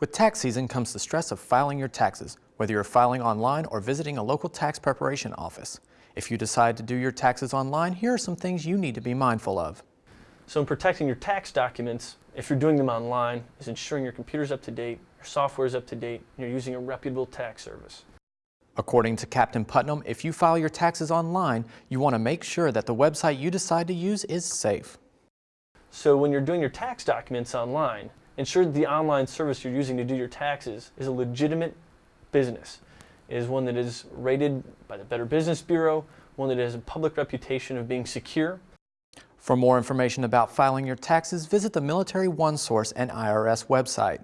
With tax season comes the stress of filing your taxes, whether you're filing online or visiting a local tax preparation office. If you decide to do your taxes online, here are some things you need to be mindful of. So in protecting your tax documents, if you're doing them online, is ensuring your computer's up to date, your software is up to date, and you're using a reputable tax service. According to Captain Putnam, if you file your taxes online, you want to make sure that the website you decide to use is safe. So when you're doing your tax documents online, ensure that the online service you're using to do your taxes is a legitimate business. It is one that is rated by the Better Business Bureau, one that has a public reputation of being secure. For more information about filing your taxes, visit the Military OneSource and IRS website.